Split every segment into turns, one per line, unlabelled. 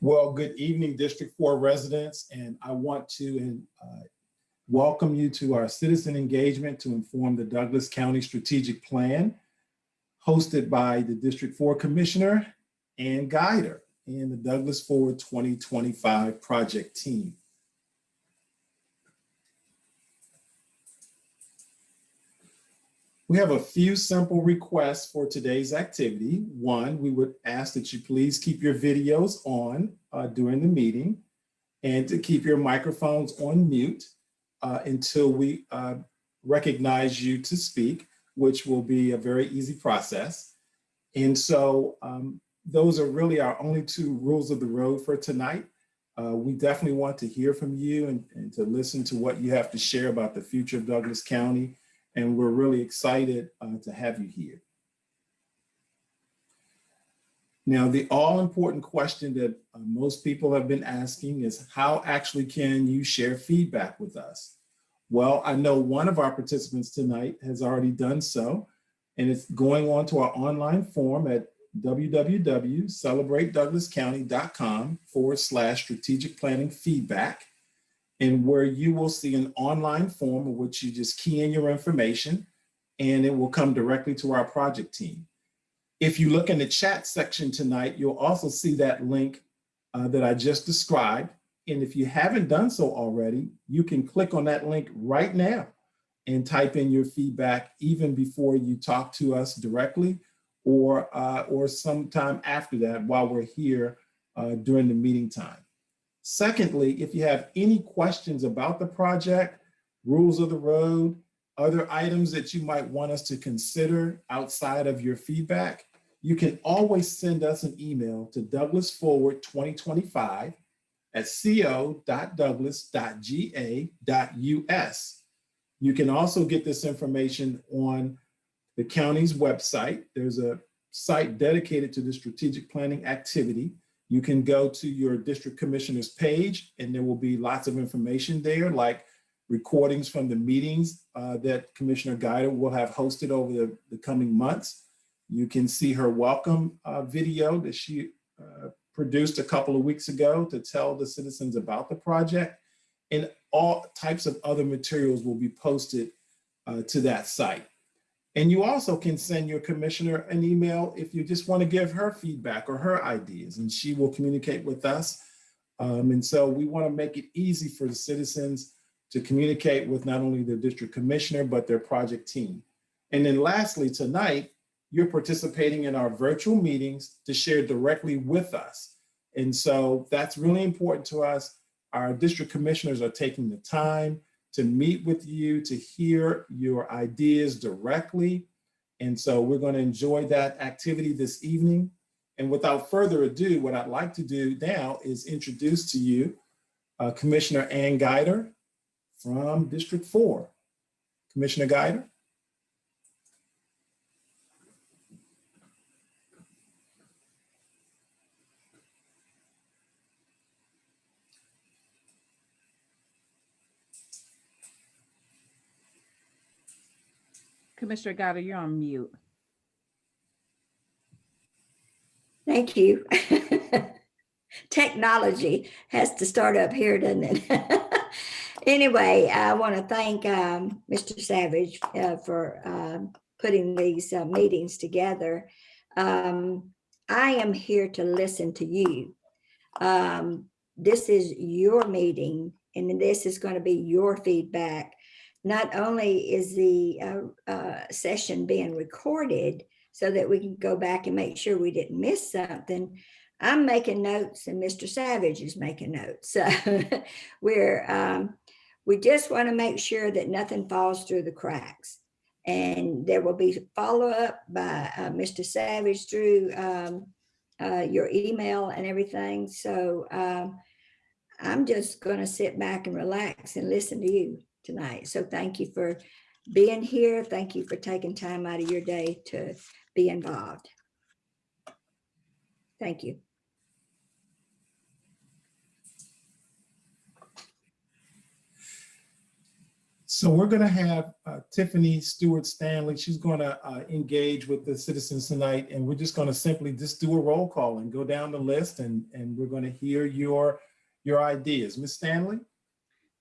Well, good evening, District 4 residents, and I want to uh, welcome you to our citizen engagement to inform the Douglas County Strategic Plan, hosted by the District 4 Commissioner and Guider and the Douglas Forward 2025 project team. We have a few simple requests for today's activity. One, we would ask that you please keep your videos on uh, during the meeting and to keep your microphones on mute uh, until we uh, recognize you to speak, which will be a very easy process. And so um, those are really our only two rules of the road for tonight. Uh, we definitely want to hear from you and, and to listen to what you have to share about the future of Douglas County and we're really excited uh, to have you here. Now, the all important question that uh, most people have been asking is how actually can you share feedback with us? Well, I know one of our participants tonight has already done so, and it's going on to our online form at www.celebratedouglascounty.com forward slash strategic planning feedback and where you will see an online form in which you just key in your information and it will come directly to our project team. If you look in the chat section tonight, you'll also see that link uh, that I just described. And if you haven't done so already, you can click on that link right now and type in your feedback even before you talk to us directly or, uh, or sometime after that while we're here uh, during the meeting time. Secondly, if you have any questions about the project, rules of the road, other items that you might want us to consider outside of your feedback, you can always send us an email to douglasforward2025 at co.douglas.ga.us. You can also get this information on the county's website. There's a site dedicated to the strategic planning activity. You can go to your district commissioner's page and there will be lots of information there like recordings from the meetings uh, that Commissioner Guider will have hosted over the, the, coming months. You can see her welcome uh, video that she uh, produced a couple of weeks ago to tell the citizens about the project and all types of other materials will be posted uh, to that site. And you also can send your commissioner an email if you just want to give her feedback or her ideas, and she will communicate with us. Um, and so we want to make it easy for the citizens to communicate with not only their district commissioner, but their project team. And then lastly, tonight, you're participating in our virtual meetings to share directly with us. And so that's really important to us. Our district commissioners are taking the time to meet with you, to hear your ideas directly. And so we're going to enjoy that activity this evening. And without further ado, what I'd like to do now is introduce to you uh, Commissioner Ann Guider from District 4. Commissioner Guider.
Commissioner Guider, you're on mute.
Thank you. Technology has to start up here, doesn't it? anyway, I want to thank um, Mr. Savage uh, for uh, putting these uh, meetings together. Um, I am here to listen to you. Um, this is your meeting and this is going to be your feedback not only is the uh, uh, session being recorded so that we can go back and make sure we didn't miss something, I'm making notes and Mr. Savage is making notes. So we're, um, we just want to make sure that nothing falls through the cracks. And there will be follow up by uh, Mr. Savage through um, uh, your email and everything. So um, I'm just going to sit back and relax and listen to you tonight. So thank you for being here. Thank you for taking time out of your day to be involved. Thank you.
So we're going to have uh, Tiffany Stewart Stanley. She's going to uh, engage with the citizens tonight, and we're just going to simply just do a roll call and go down the list, and, and we're going to hear your, your ideas. Ms. Stanley?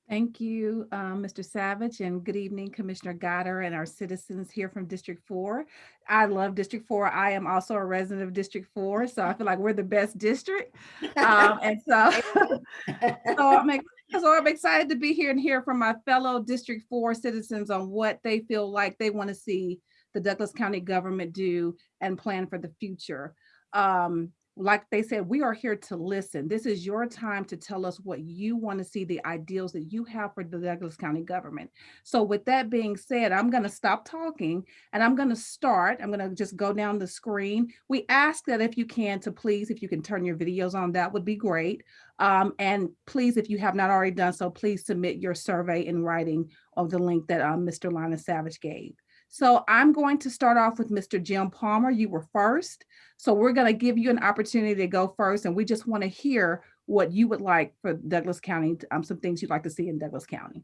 Thank you, um, Mr. Savage, and good evening, Commissioner Guider and our citizens here from District Four. I love District Four. I am also a resident of District Four, so I feel like we're the best district. Um, and so, so I'm, so I'm excited to be here and hear from my fellow District Four citizens on what they feel like they want to see the Douglas County government do and plan for the future. Um, like they said, we are here to listen. This is your time to tell us what you want to see, the ideals that you have for the Douglas County government. So with that being said, I'm going to stop talking and I'm going to start. I'm going to just go down the screen. We ask that if you can to please, if you can turn your videos on, that would be great. Um, and please, if you have not already done so, please submit your survey in writing of the link that um, Mr. Lina Savage gave. So I'm going to start off with Mr. Jim Palmer. You were first. So we're going to give you an opportunity to go first, and we just want to hear what you would like for Douglas County, um, some things you'd like to see in Douglas County.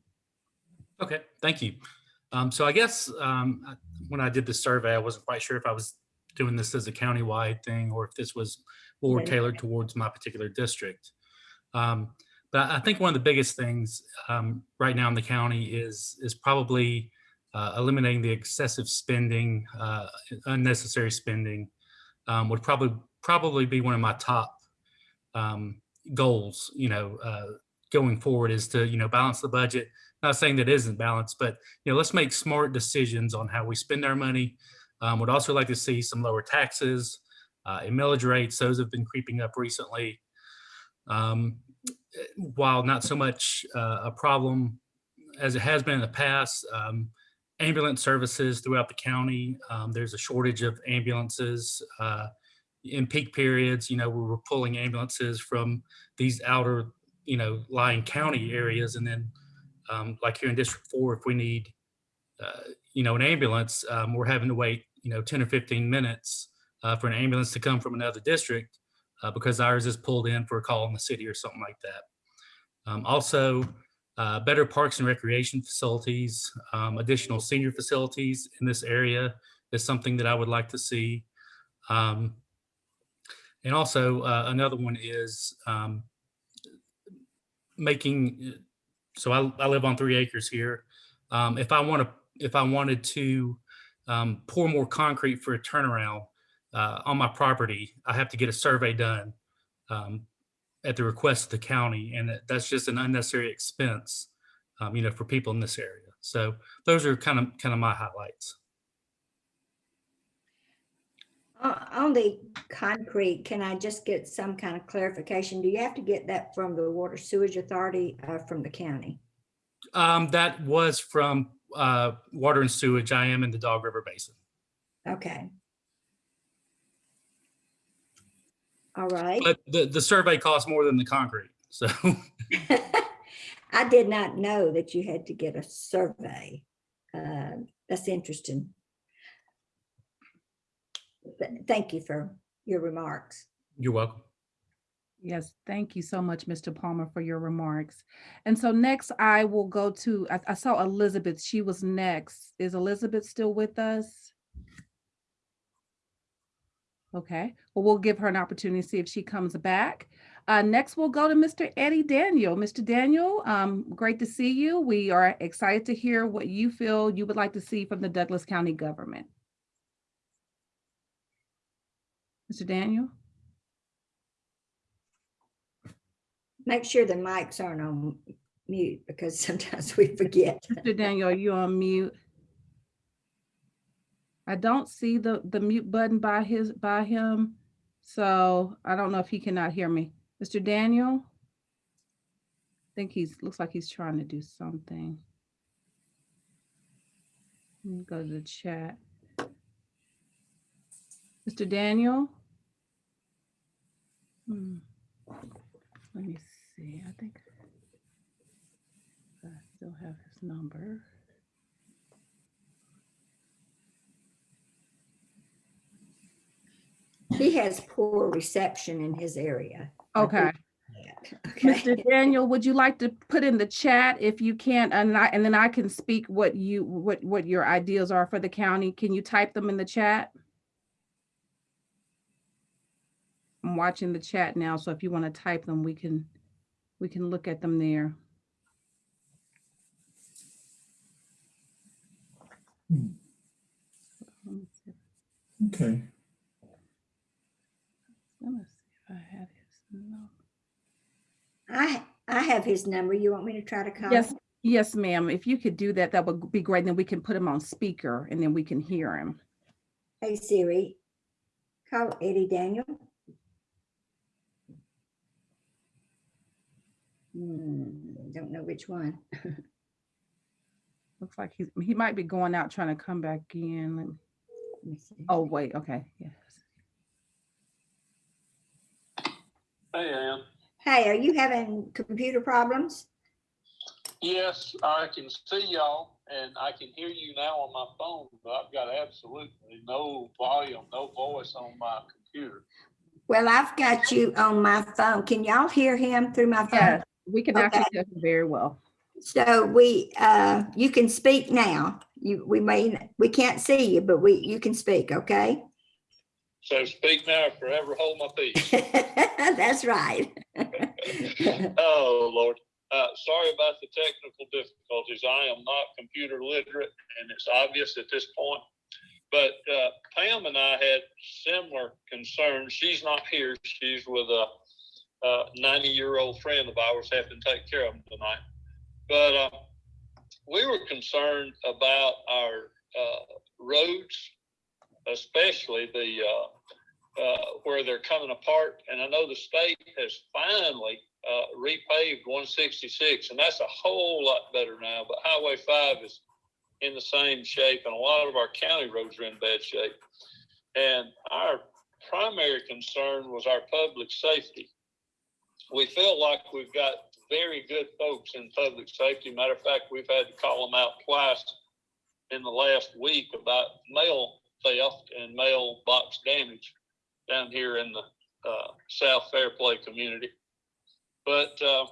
Okay, thank you. Um, so I guess um, when I did the survey, I wasn't quite sure if I was doing this as a countywide thing or if this was more
Yeah.
tailored towards my particular district. Um, but I think one of the biggest things um, right now in the county is is probably uh, eliminating the excessive spending, uh, unnecessary spending um, would probably probably be one of my top um, goals. You know, uh, going forward is to you know balance the budget not saying that isn't balanced, but you know, let's make smart decisions on how we spend our money. Um, would also like to see some lower taxes uh, and millage rates. Those have been creeping up recently. Um, while not so much uh, a problem as it has been in the past, um, ambulance services throughout the county. Um, there's a shortage of ambulances uh, in peak periods. You know, we were pulling ambulances from these outer, you know, lying county areas, and then um, like here in District Four, if we need, uh, you know, an ambulance, um, we're having to wait, you know, 10 or 15 minutes uh, for an ambulance to come from another district uh, because ours is pulled in for a call in the city or something like that. Um, also, uh, better parks and recreation facilities, um, additional senior facilities in this area is something that I would like to see. Um, and also uh, another one is um, making so I, I live on three acres here. Um, if I want to, if I wanted to um, pour more concrete for a turnaround uh, on my property, I have to get a survey done um, at the request of the county, and that- that's just an unnecessary expense, um, you know, for people in this area. So those are kind of kind of my highlights.
On on the concrete, can I just get some kind of clarification? Do you have to get that from the Water Sewage Authority or from the county?
Um, that was from uh, water and sewage. I am in the Dog River Basin.
Okay. All right.
But the, the survey costs more than the concrete. So
I did not know that you had to get a survey. Uh, That's interesting. Th- Thank you for your remarks.
you're welcome.
Yes, thank you so much, Mr. Palmer, for your remarks. And so next I will go to, I, I saw Elizabeth, she was next. Is Elizabeth still with us? Okay, well, we'll give her an opportunity to see if she comes back. Uh, next, we'll go to Mr. Eddie Daniel. Mr. Daniel, um, great to see you. We are excited to hear what you feel you would like to see from the Douglas County government. Mr. Daniel?
Make sure the mics aren't on mute because sometimes we forget.
Mr. Daniel, are you on mute? I don't see the, the mute button by his, by him. So I don't know if he cannot hear me. Mr. Daniel? I think he's, looks like he's trying to do something. Let me Go to the chat. Mr. Daniel? Hmm. Let me see, I think I still have his number.
He has poor reception in his area.
Okay.
Okay.
Mr. Daniel, would you like to put in the chat if you can, and I, and then I can speak what you, what, what your ideas are for the county? Can you type them in the chat? I'm watching the chat now, so if you want to type them, we can, we can look at them there. Let me see if-
Okay.
let me see if I have his number.
I, I have his number. You want me to try to call?
Yes, yes, ma'am. If you could do that, that would be great. Then we can put him on speaker and then we can hear him.
Hey Siri, call Eddie Daniel. Hmm, Don't know which one.
Looks like he's, he might be going out trying to come back in. Let me-
Let me see.
Oh, wait, okay, yes.
Hey, Ann.
Hey, are you having computer problems?
Yes, I can see y'all and I can hear you now on my phone, but I've got absolutely no volume, no voice on my computer.
Well, I've got you on my phone. Can y'all hear him through my phone?
Yes, we can actually hear him very well.
So we, uh, you can speak now. You, we may, we can't see you, but we, you can speak, okay?
So speak now or forever hold my peace.
That's right.
Oh, Lord. Uh, sorry about the technical difficulties. I am not computer literate and it's obvious at this point. But, uh, Pam and I had similar concerns. She's not here. She's with a, uh, ninety-year-old friend of ours having to take care of him tonight. But, uh, we were concerned about our, uh, roads, especially the, uh, uh, where they're coming apart. And I know the state has finally uh, repaved 166, and that's a whole lot better now. But Highway 5 is in the same shape, and a lot of our county roads are in bad shape. And our primary concern was our public safety. We feel like we've got very good folks in public safety. Matter of fact, we've had to call them out twice in the last week about mail theft and mailbox damage down here in the uh, South Fairplay community. But uh,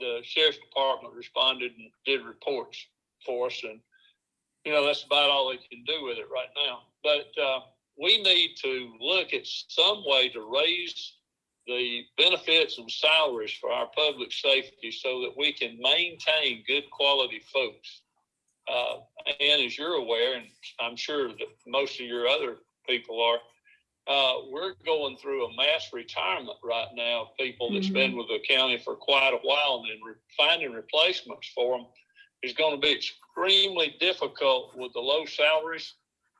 the sheriff's department responded and did reports for us, and you know that's about all they can do with it right now. But uh, we need to look at some way to raise the benefits and salaries for our public safety so that we can maintain good quality folks. Uh, and as you're aware, and I'm sure that most of your other people are, uh, we're going through a mass retirement right now of people that's been with the county for quite a while and then re- finding replacements for them is going to be extremely difficult with the low salaries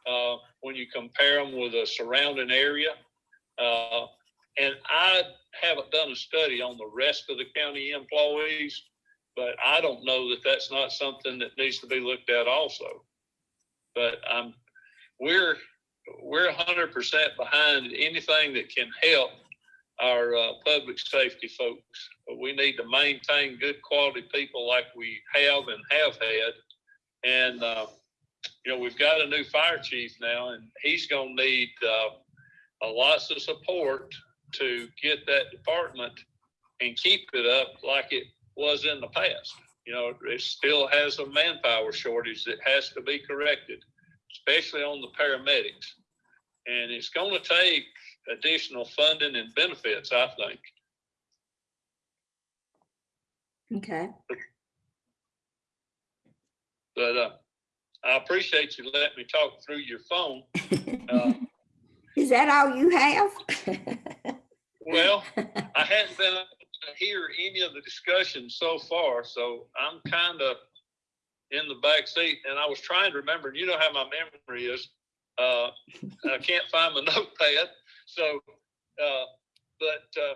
uh, when you compare them with the surrounding area. Uh, and I haven't done a study on the rest of the county employees, but I don't know that that's not something that needs to be looked at also. But um, we're we're hundred percent behind anything that can help our uh, public safety folks. We need to maintain good quality people like we have and have had. And uh, you know, we've got a new fire chief now, and he's going to need uh, a lots of support to get that department and keep it up like it was in the past. You know, it still has a manpower shortage that has to be corrected, especially on the paramedics. And it's going to take additional funding and benefits, I think.
Okay.
But uh, I appreciate you letting me talk through your phone. Uh,
Is that all you have?
well, I hadn't been hear any of the discussion so far, so I'm kind of in the back seat. And I was trying to remember, you know how my memory is. Uh, I can't find my notepad. So, uh, but uh,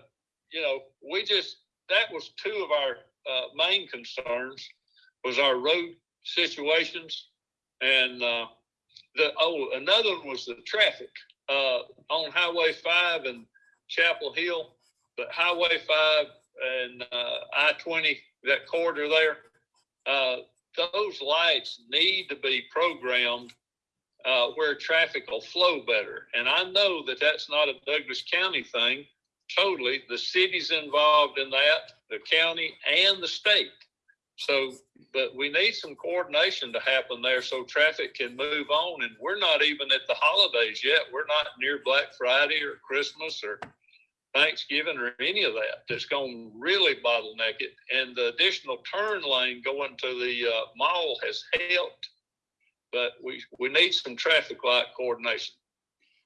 you know, we just that was two of our uh, main concerns was our road situations, and uh, the oh another one was the traffic uh, on Highway Five and Chapel Hill, but Highway Five and uh, I twenty that corridor there. Uh, those lights need to be programmed uh, where traffic will flow better. And I know that that's not a Douglas County thing. totally. The city's involved in that, the county and the state. So, but we need some coordination to happen there so traffic can move on. And we're not even at the holidays yet. We're not near Black Friday or Christmas or Thanksgiving or any of that. That's going to really bottleneck it. And the additional turn lane going to the uh, mall has helped. But we, we need some traffic light coordination.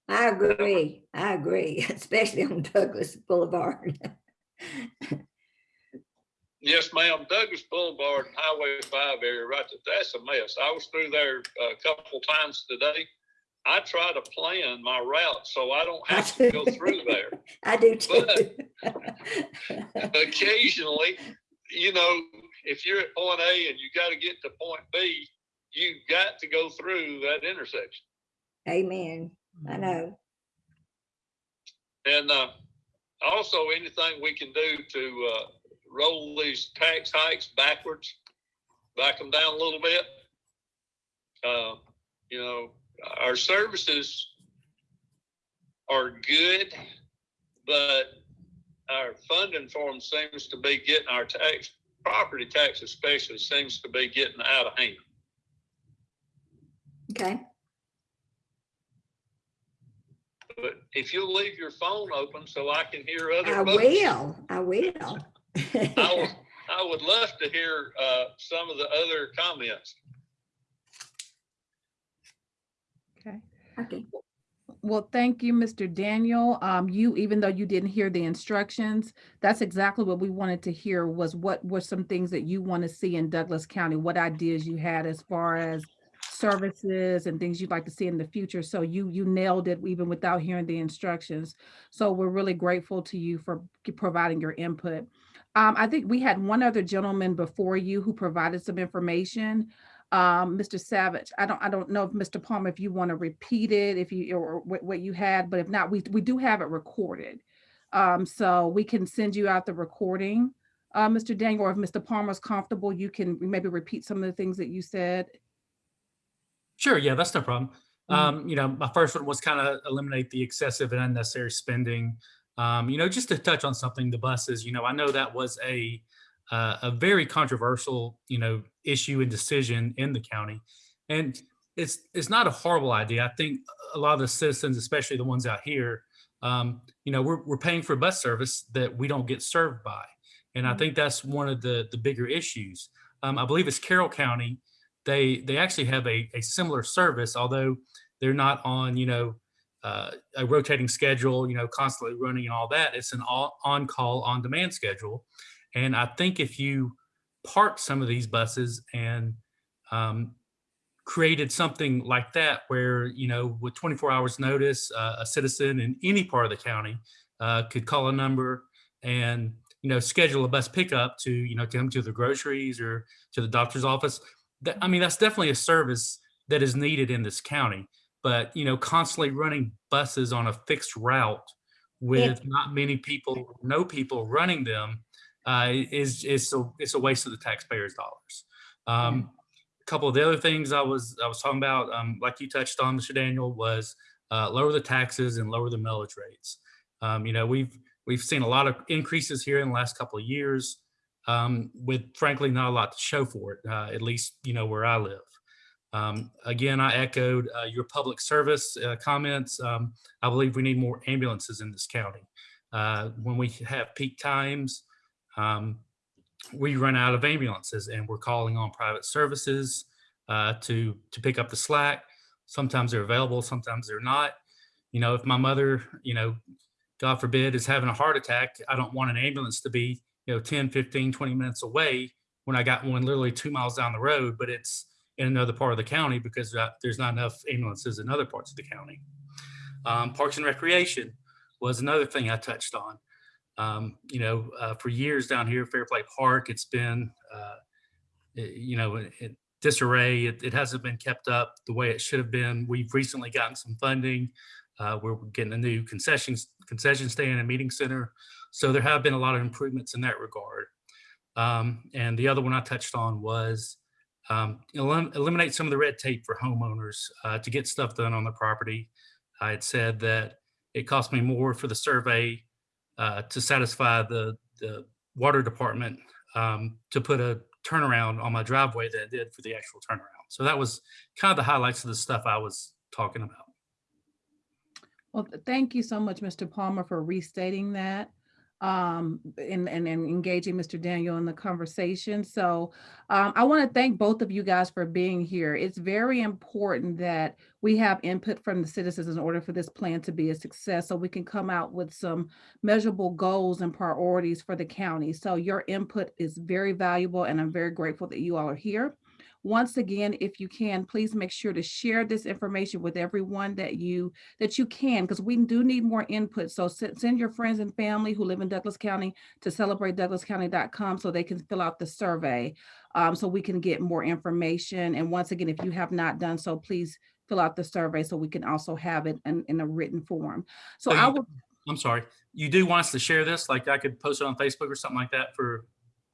I agree. I agree, especially on Douglas Boulevard.
Yes, ma'am. Douglas Boulevard and Highway five area, right, there, that's a mess. I was through there a couple times today. I try to plan my route so I don't have to go through there.
I do too.
But Occasionally, you know, if you're at point A and you got to get to point B, you got to go through that intersection.
Amen.
Mm-hmm.
I know.
And uh, also anything we can do to uh, roll these tax hikes backwards, back them down a little bit. Uh, you know, our services are good, but our funding for them seems to be getting our tax, property tax especially seems to be getting out of hand.
Okay.
But if you'll leave your phone open so I can hear other
I
folks,
will. I will.
I would, I would love to hear uh, some of the other comments.
Okay. Well, thank you, Mr. Daniel. Um, you, even though you didn't hear the instructions, that's exactly what we wanted to hear was what were some things that you want to see in Douglas County? What ideas you had as far as services and things you'd like to see in the future. So you, you nailed it even without hearing the instructions. So we're really grateful to you for providing your input. Um, I think we had one other gentleman before you who provided some information. Um, Mr. Savage, I don't, I don't know if Mr. Palmer, if you want to repeat it, if you, or what, what you had, but if not, we, we do have it recorded. Um, so we can send you out the recording, uh, Mr. Daniel, or if Mr. Palmer's comfortable, you can maybe repeat some of the things that you said.
Sure, yeah, that's no problem.
Mhm.
Um, you know, my first one was kind of eliminate the excessive and unnecessary spending. Um, you know, just to touch on something, the buses, you know, I know that was a uh, a very controversial, you know, issue and decision in the county. And it's it's not a horrible idea. I think a lot of the citizens, especially the ones out here, um, you know, we're we're paying for bus service that we don't get served by. And I
Mhm.
think that's one of the the bigger issues. Um, I believe it's Carroll County they they actually have a, a similar service, although they're not on you know uh, a rotating schedule, you know, constantly running and all that. It's an all, on call on demand schedule, and I think if you park some of these buses and um, created something like that, where you know with 24 hours notice, uh, a citizen in any part of the county uh, could call a number and you know schedule a bus pickup to you know come to the groceries or to the doctor's office that, I mean, that's definitely a service that is needed in this county. But, you know, constantly running buses on a fixed route with not many people, no people running them uh, is, is, a, it's a waste of the taxpayers' dollars. Um, A couple of the other things I was, I was talking about, um, like you touched on, Mr. Daniel, was uh, lower the taxes and lower the millage rates. Um, you know, we've, we've seen a lot of increases here in the last couple of years um, with frankly not a lot to show for it, uh, at least, you know, where I live. Um, again, I echoed uh, your public service uh, comments. Um, I believe we need more ambulances in this county. Uh, when we have peak times, um, we run out of ambulances and we're calling on private services uh, to, to pick up the slack. Sometimes they're available, sometimes they're not. You know, if my mother, you know, God forbid, is having a heart attack, I don't want an ambulance to be you know 10 15 20 minutes away when i got one literally two miles down the road but it's in another part of the county because uh, there's not enough ambulances in other parts of the county um, parks and recreation was another thing i touched on um, you know uh, for years down here fairplay park it's been uh, you know in disarray it, it hasn't been kept up the way it should have been we've recently gotten some funding uh, we're getting a new concessions concession stand and meeting center so there have been a lot of improvements in that regard. Um, and the other one I touched on was um, elim- eliminate some of the red tape for homeowners uh, to get stuff done on the property. I had said that it cost me more for the survey uh, to satisfy the, the water department um, to put a turnaround on my driveway that I did for the actual turnaround. So that was kind of the highlights of the stuff I was talking about.
Well, thank you so much, Mr. Palmer, for restating that um, and, and, and engaging Mr. Daniel in the conversation. So um, I want to thank both of you guys for being here. It's very important that we have input from the citizens in order for this plan to be a success, so we can come out with some measurable goals and priorities for the county. So your input is very valuable, and I'm very grateful that you all are here. Once again, if you can, please make sure to share this information with everyone that you that you can, because we do need more input. So send, your friends and family who live in Douglas County to celebratedouglascounty.com so they can fill out the survey, um, so we can get more information. And once again, if you have not done so, please fill out the survey so we can also have it in, in a written form. So
So
I will.
I'm sorry. You do want us to share this? Like I could post it on Facebook or something like that for,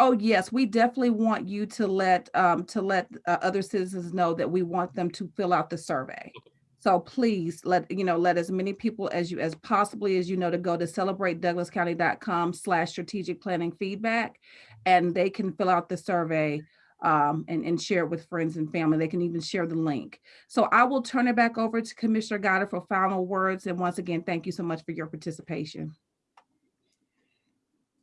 Oh, yes, we definitely want you to let, um, to let uh, other citizens know that we want them to fill out the survey. So please let, you know, let as many people as you, as possibly as you know, to go to celebratedouglascounty.com slash strategic planning feedback. And they can fill out the survey um, and, and share it with friends and family. They can even share the link. So I will turn it back over to Commissioner Guider for final words. And once again, thank you so much for your participation.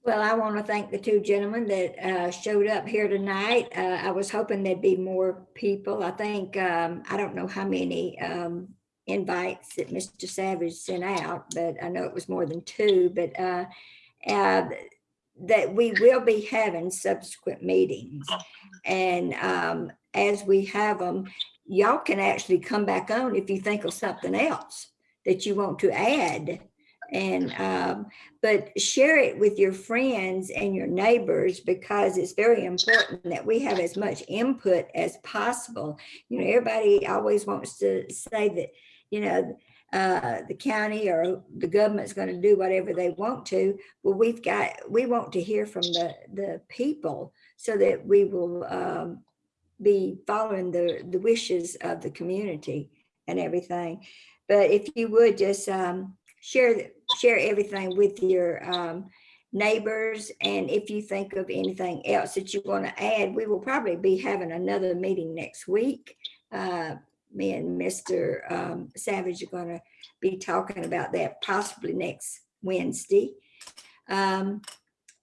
Well, I want to thank the two gentlemen that uh, showed up here tonight. Uh, I was hoping there'd be more people. I think, um, I don't know how many um, invites that Mr. Savage sent out, but I know it was more than two, but uh, uh, that we will be having subsequent meetings. And um, as we have them, y'all can actually come back on if you think of something else that you want to add. And um, but share it with your friends and your neighbors because it's very important that we have as much input as possible. You know, everybody always wants to say that, you know, uh, the county or the government's going to do whatever they want to. Well, we've got, we want to hear from the, the people so that we will um, be following the, the wishes of the community and everything. But if you would just um, share, share everything with your um, neighbors. And if you think of anything else that you want to add, we will probably be having another meeting next week. Uh, me and Mr. um, Savage are going to be talking about that possibly next Wednesday. Um,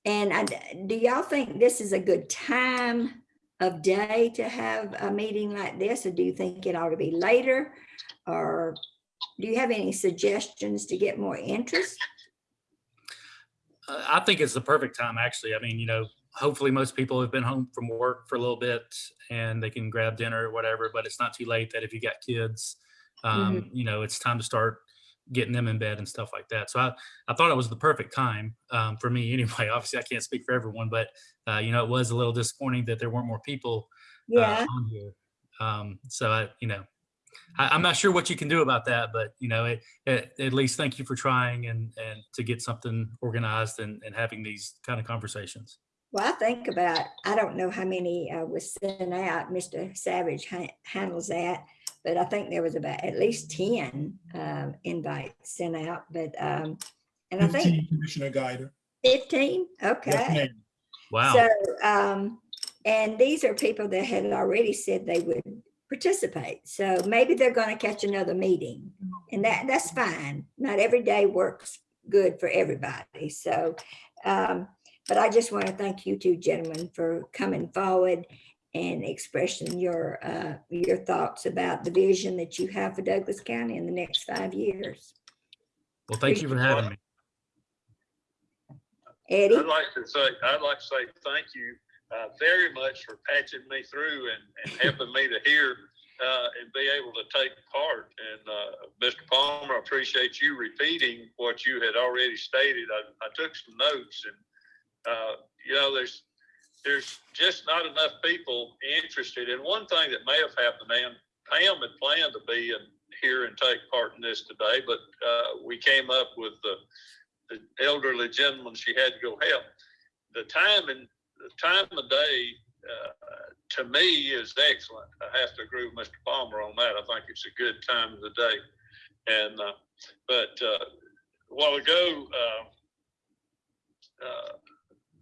and I, do y'all think this is a good time of day to have a meeting like this? Or do you think it ought to be later? Or do you have any suggestions to get more interest?
uh, I think it's the perfect time, actually. I mean, you know, hopefully most people have been home from work for a little bit and they can grab dinner or whatever, but it's not too late that if you got kids, um, you know, it's time to start getting them in bed and stuff like that. So I, I thought it was the perfect time um, for me anyway. Obviously, I can't speak for everyone, but, uh, you know, it was a little disappointing that there weren't more people uh, on here. Um, so I, you know, I, I'm not sure what you can do about that, but you know, it, it, at least thank you for trying and and to get something organized and, and having these kind of conversations.
well, I think about, I don't know how many uh, was sent out, Mr. Savage ha- handles that, but I think there was about at least ten um, invites sent out, but, um, and I think
15, Commissioner Guider.
fifteen, okay.
ma'am.
Wow.
So, um, and these are people that had already said they would participate. So maybe they're going to catch another meeting and that, that's fine. Not every day works good for everybody. So, um, but I just want to thank you two gentlemen for coming forward and expressing your, uh, your thoughts about the vision that you have for Douglas County in the next five years.
Well, thank you for having me.
Eddie?
I'd like to say, I'd like to say thank you uh, very much for patching me through and, and helping me to hear uh, and be able to take part. And uh, Mr. Palmer, I appreciate you repeating what you had already stated. I, I took some notes and, uh, you know, there's, there's just not enough people interested. And one thing that may have happened, Pam had planned to be in here and take part in this today, but uh, we came up with the the elderly gentleman she had to go help. The time and the time of day uh, to me is excellent. I have to agree with Mr. Palmer on that. I think it's a good time of the day. And uh, but uh, a while ago, uh,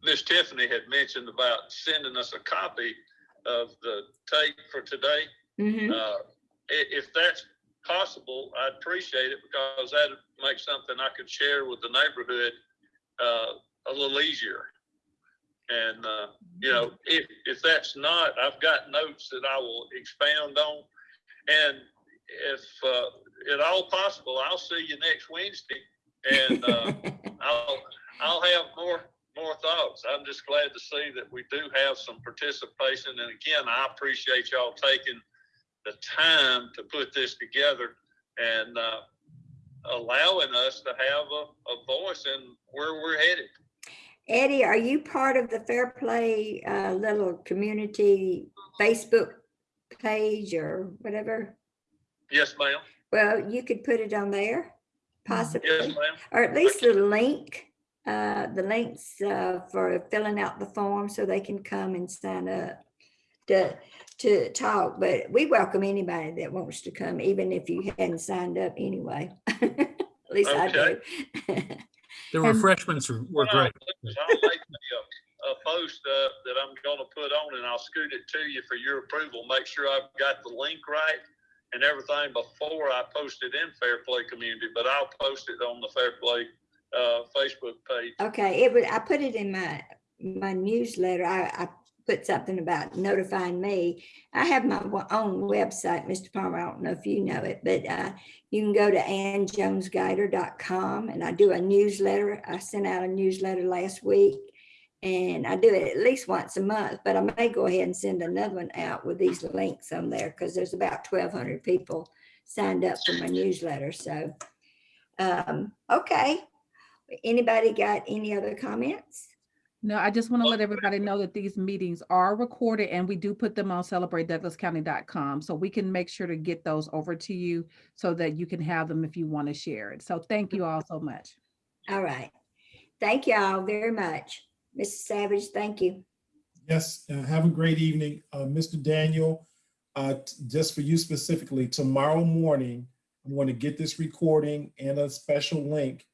Miss Tiffany had mentioned about sending us a copy of the tape for today.
Mhm.
Uh, if that's possible, I'd appreciate it because that'd make something I could share with the neighborhood, uh, a little easier. And, uh, you know, if, if that's not, I've got notes that I will expound on. And if, uh, at all possible, I'll see you next Wednesday and, uh, I'll, I'll have more, more thoughts. I'm just glad to see that we do have some participation. And again, I appreciate y'all taking the time to put this together and, uh, allowing us to have a, a voice in where we're headed.
Eddie, are you part of the Fair Play uh, little community Facebook page or whatever?
Yes, ma'am.
Well, you could put it on there,
Yes,
possibly,
ma'am.
or at least the link, uh, the links uh, for filling out the form so they can come and sign up to, to talk. But we welcome anybody that wants to come, even if you hadn't signed up anyway. At least I do.
The
And-
refreshments were were great.
I'll make a, a post uh, that I'm gonna put on and I'll scoot it to you for your approval. Make sure I've got the link right and everything before I post it in Fair Play Community, but I'll post it on the Fair Play, uh, Facebook page.
Okay, it would, I put it in my, my newsletter. I, I put something about notifying me. I have my own website, Mr. Palmer. I don't know if you know it, but uh, you can go to annjonesguider.com and I do a newsletter. I sent out a newsletter last week. And I do it at least once a month, but I may go ahead and send another one out with these links on there because there's about twelve hundred people signed up for my newsletter. So, um, okay. Anybody got any other comments?
No, I just want to let everybody know that these meetings are recorded and we do put them on celebratedouglascounty.com. So we can make sure to get those over to you so that you can have them if you want to share it. So thank you all so much.
All right. Thank you all very much. Mrs. Savage, thank you.
Yes, uh, have a great evening. Uh, Mr. Daniel, uh, just for you specifically, tomorrow morning, I'm going to get this recording and a special link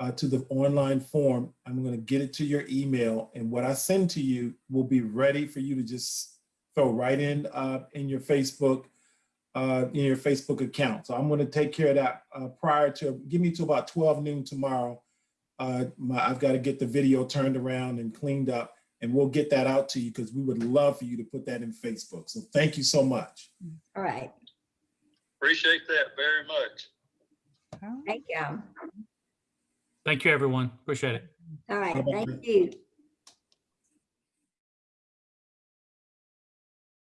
uh, to the online form. I'm going to get it to your email and what I send to you will be ready for you to just throw right in uh, in your Facebook, uh, in your Facebook account. So I'm going to take care of that uh, prior to, give me to about 12 noon tomorrow. Uh, my, I've got to get the video turned around and cleaned up and we'll get that out to you because we would love for you to put that in Facebook. So thank you so much.
All right.
Appreciate that very much.
Thank you. All.
Thank you, everyone. Appreciate it.
All right. Thank you.